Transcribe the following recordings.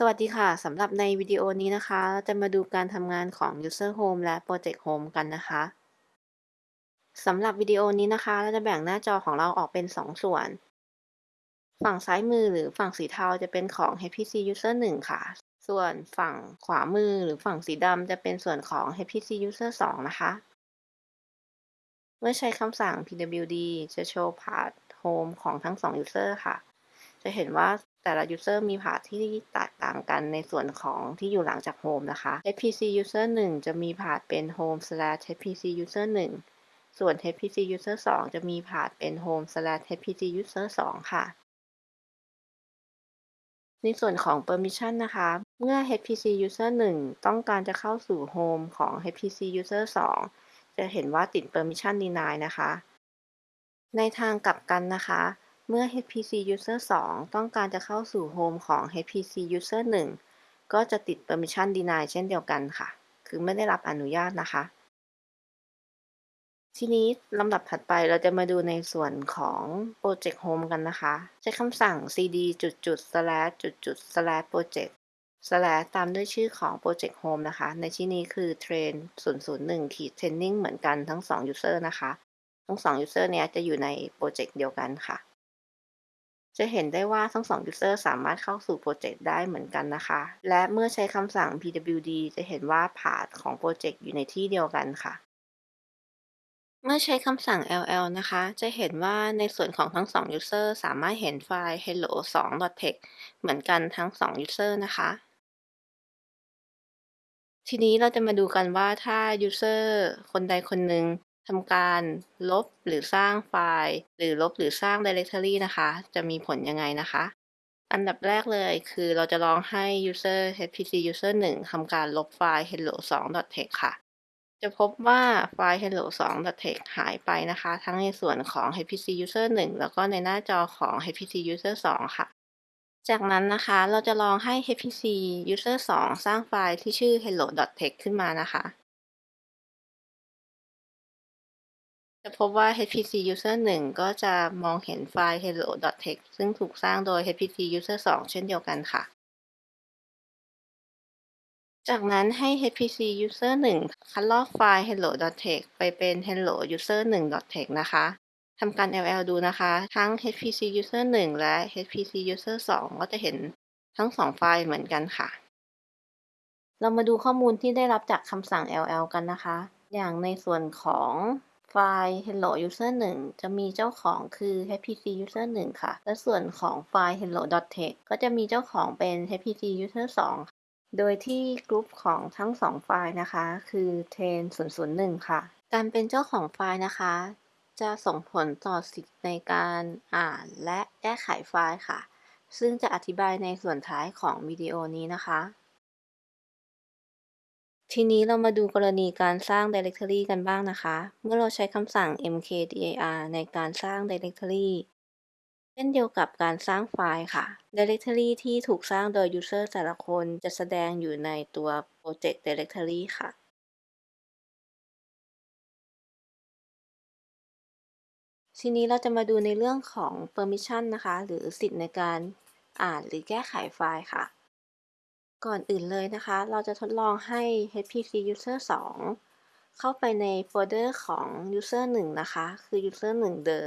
สวัสดีค่ะ สำหรับในวิดีโอนี้นะคะเราจะมาดูการทำงานของ User Home และ Project Home กันนะคะสำหรับวิดีโอนี้นะคะ เราจะแบ่งหน้าจอของเราออกเป็น 2 ส่วน ฝั่งซ้ายมือหรือฝั่งสีเทาจะเป็นของ HPC User 1 ค่ะ ส่วนฝั่งขวามือหรือฝั่งสีดำจะเป็นส่วนของ HPC User 2 นะคะ เมื่อใช้คำสั่ง pwd จะโชว์ Path Home ของทั้ง 2 User ค่ะ จะเห็นว่า แต่ละ user มีพาธที่แตกต่างกันในส่วนของที่อยู่หลังจาก home นะคะ hpc user 1 จะมีพาธเป็น home slash hpc user 1 ส่วน hpc user 2 จะมีพาธเป็น home slash hpc user 2 ค่ะ ในส่วนของ permission นะคะ เมื่อ hpc user 1 ต้องการจะเข้าสู่ home ของ hpc user 2 จะเห็นว่าติด permission deny นะคะ ในทางกลับกันนะคะ เมื่อ HPC User 2 ต้องการจะเข้าสู่โฮมของ HPC User 1 ก็จะติด Permission Deny เช่นเดียวกันค่ะ คือไม่ได้รับอนุญาตนะคะ ทีนี้ลำดับถัดไปเราจะมาดูในส่วนของ Project Home กันนะคะ ใช้คำสั่ง cd จุดจุด slash จุดจุด slash project slash ตามด้วยชื่อของ Project Home นะคะ ในที่นี้คือ train 001ขีด training เหมือนกันทั้ง 2 user นะคะ ทั้ง 2 user เนี้ยจะอยู่ในโปรเจกต์เดียวกันค่ะ จะเห็นได้ว่าทั้งสอง user สามารถเข้าสู่โปรเจกต์ได้เหมือนกันนะคะ และเมื่อใช้คำสั่ง pwd จะเห็นว่าพาธของโปรเจกต์อยู่ในที่เดียวกันค่ะ เมื่อใช้คำสั่ง ll นะคะ จะเห็นว่าในส่วนของทั้งสอง user สามารถเห็นไฟล์ hello 2 text เหมือนกันทั้งสอง user นะคะ ทีนี้เราจะมาดูกันว่าถ้า user คนใดคนหนึ่ง ทำการลบหรือสร้างไฟล์ หรือลบหรือสร้าง directory นะคะ จะมีผลยังไงนะคะ อันดับแรกเลยคือเราจะลองให้ user hpc user 1ทำการลบไฟล์ hello 2 text ค่ะ จะพบว่าไฟล์ hello 2 text หายไปนะคะ ทั้งในส่วนของ hpc user 1 แล้วก็ในหน้าจอของ hpc user 2 ค่ะ จากนั้นนะคะเราจะลองให้ hpc user 2 สร้างไฟล์ที่ชื่อ hello text ขึ้นมานะคะ จะพบว่า HPC User 1 ก็จะมองเห็นไฟล์ hello.txt ซึ่งถูกสร้างโดย HPC User 2 เช่นเดียวกันค่ะ จากนั้นให้ HPC User 1 คัดลอกไฟล์ hello.txt ไปเป็น hello user 1.txt นะคะทำการ ll ดูนะคะ ทั้ง HPC User 1 และ HPC User 2 ก็จะเห็นทั้ง2ไฟล์เหมือนกันค่ะ เรามาดูข้อมูลที่ได้รับจากคำสั่ง ll กันนะคะ อย่างในส่วนของ ไฟล์ hello user 1 จะมีเจ้าของคือ hpc user 1 ค่ะ และส่วนของไฟล์ hello.text ก็จะมีเจ้าของเป็น hpc user 2 โดยที่กลุ่มของทั้ง 2 ไฟล์นะคะ คือ train 001 ค่ะ การเป็นเจ้าของไฟล์นะคะ จะส่งผลต่อสิทธิ์ในการอ่านและแก้ไขไฟล์ค่ะ ซึ่งจะอธิบายในส่วนท้ายของวิดีโอนี้นะคะ ทีนี้เรามาดูกรณีการสร้าง directory กันบ้างนะคะ เมื่อเราใช้คำสั่ง mkdir ในการสร้าง directory เช่นเดียวกับการสร้างไฟล์ค่ะ directory ที่ถูกสร้างโดย user แต่ละคนจะแสดงอยู่ในตัว project directory ค่ะ ทีนี้เราจะมาดูในเรื่องของ permission นะคะ หรือสิทธิ์ในการอ่านหรือแก้ไขไฟล์ค่ะ ก่อนอื่นเลยนะคะ เราจะทดลองให้ HPC User 2 เข้าไปในโฟลเดอร์ของ User 1 นะคะ คือ User 1เดอ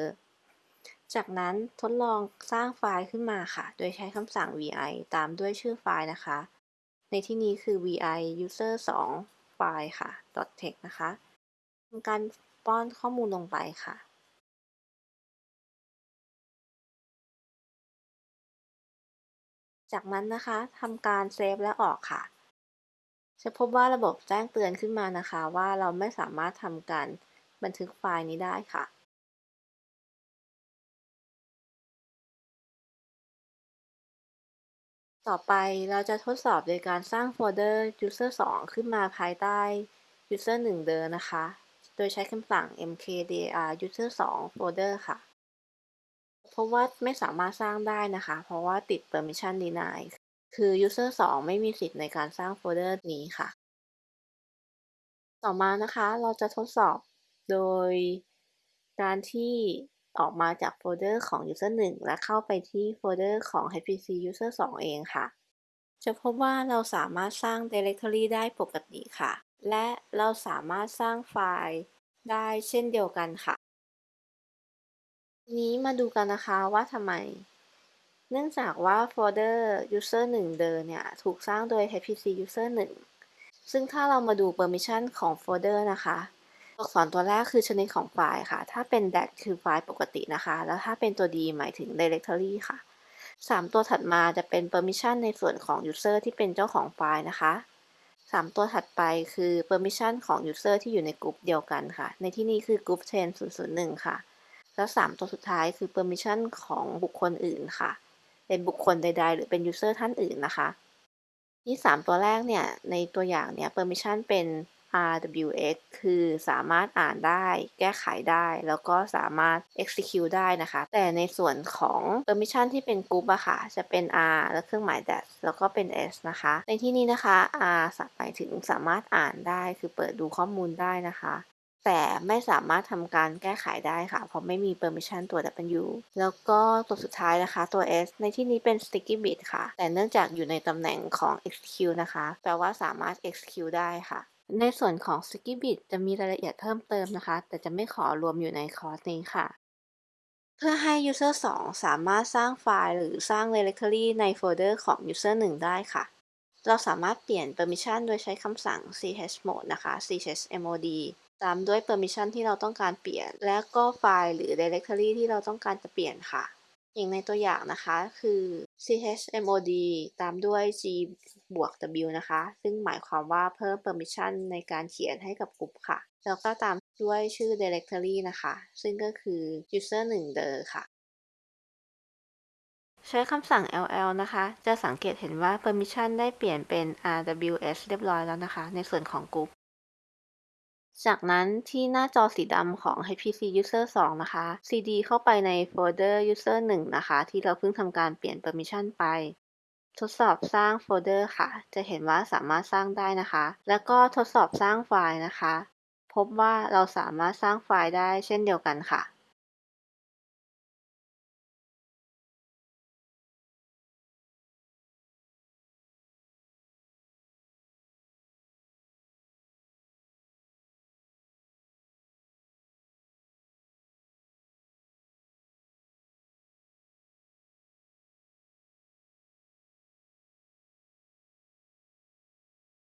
จากนั้นทดลองสร้างไฟล์ขึ้นมาค่ะ โดยใช้คำสั่ง vi ตามด้วยชื่อไฟล์นะคะ ในที่นี้คือ vi user 2ไฟล์ค่ะ .text นะคะทำการป้อนข้อมูลลงไปค่ะ จากนั้นนะคะทำการเซฟและออกค่ะ จะพบว่าระบบแจ้งเตือนขึ้นมานะคะ ว่าเราไม่สามารถทำการบันทึกไฟล์นี้ได้ค่ะต่อไปเราจะทดสอบโดยการสร้างโฟลเดอร์ user 2 ขึ้นมาภายใต้ user 1 เดิมนะคะ โดยใช้คำสั่ง mkdir user 2 folder ค่ะ จะพบว่าไม่สามารถสร้างได้นะคะ เพราะว่าติด permission deny คือ user 2 ไม่มีสิทธิ์ในการสร้างโฟลเดอร์นี้ค่ะ ต่อมานะคะเราจะทดสอบโดยการที่ออกมาจากโฟลเดอร์ของ user 1 และเข้าไปที่โฟลเดอร์ของ HPC user 2 เองค่ะ จะพบว่าเราสามารถสร้าง directory ได้ปกติค่ะ และเราสามารถสร้างไฟล์ได้เช่นเดียวกันค่ะ ทีนี้มาดูกันนะคะว่าทำไม เนื่องจากว่าโฟลเดอร์ user 1 เดิมเนี่ย ถูกสร้างโดย hpc user 1 ซึ่งถ้าเรามาดู permission ของโฟลเดอร์นะคะ ตัวอักษรตัวแรกคือชนิดของไฟล์ค่ะ ถ้าเป็น dash คือไฟล์ปกตินะคะ แล้วถ้าเป็นตัว d หมายถึง directory ค่ะ 3 ตัวถัดมาจะเป็น permission ในส่วนของ user ที่เป็นเจ้าของไฟล์นะคะ 3 ตัวถัดไปคือ permission ของ user ที่อยู่ในกลุ่มเดียวกันค่ะ ในที่นี้คือ group 10001 ค่ะ แล้ว 3 ตัวสุดท้ายคือ permission ของบุคคลอื่นค่ะ เป็นบุคคลใด ๆ หรือเป็น user ท่านอื่นนะคะ ที่ 3 ตัวแรกเนี่ย ในตัวอย่างเนี่ย permission เป็น RWX คือสามารถอ่านได้ แก้ไขได้ แล้วก็สามารถ execute ได้นะคะ แต่ในส่วนของ permission ที่เป็น group อะค่ะ จะเป็น R แล้วเครื่องหมาย dash แล้วก็เป็น S นะคะ ในที่นี้นะคะ R หมายถึงสามารถอ่านได้ คือเปิดดูข้อมูลได้นะคะ แต่ไม่สามารถทำการแก้ไขได้ค่ะ เพราะไม่มี permission ตัว W แล้วก็ตัวสุดท้ายนะคะตัว S ในที่นี้เป็น sticky bit ค่ะ แต่เนื่องจากอยู่ในตำแหน่งของ execute นะคะ แปลว่าสามารถ execute ได้ค่ะ ในส่วนของ Skibit จะมีรายละเอียดเพิ่มเติมนะคะ แต่จะไม่ขอรวมอยู่ในคอร์สนี้ค่ะ เพื่อให้ User 2 สามารถสร้างไฟล์หรือสร้าง Directory ในโฟลเดอร์ของ User 1 ได้ค่ะ เราสามารถเปลี่ยน Permission โดยใช้คำสั่ง chmod นะคะ chmod ตามด้วย Permission ที่เราต้องการเปลี่ยน และก็ไฟล์หรือ Directory ที่เราต้องการจะเปลี่ยนค่ะ อย่างในตัวอย่างนะคะคือ chmod ตามด้วย g บวก w นะคะ ซึ่งหมายความว่าเพิ่ม permission ในการเขียนให้กับกลุ่มค่ะ แล้วก็ตามด้วยชื่อ directory นะคะ ซึ่งก็คือ user 1เดอค่ะ ใช้คำสั่ง ll นะคะ จะสังเกตเห็นว่า permission ได้เปลี่ยนเป็น rws เรียบร้อยแล้วนะคะ ในส่วนของกลุ่มจากนั้นที่หน้าจอสีดำของ HPC User 2 นะคะ cd เข้าไปในโฟลเดอร์ User 1 นะคะ ที่เราเพิ่งทำการเปลี่ยน Permission ไป ทดสอบสร้างโฟลเดอร์ค่ะ จะเห็นว่าสามารถสร้างได้นะคะ แล้วก็ทดสอบสร้างไฟล์นะคะ พบว่าเราสามารถสร้างไฟล์ได้เช่นเดียวกันค่ะ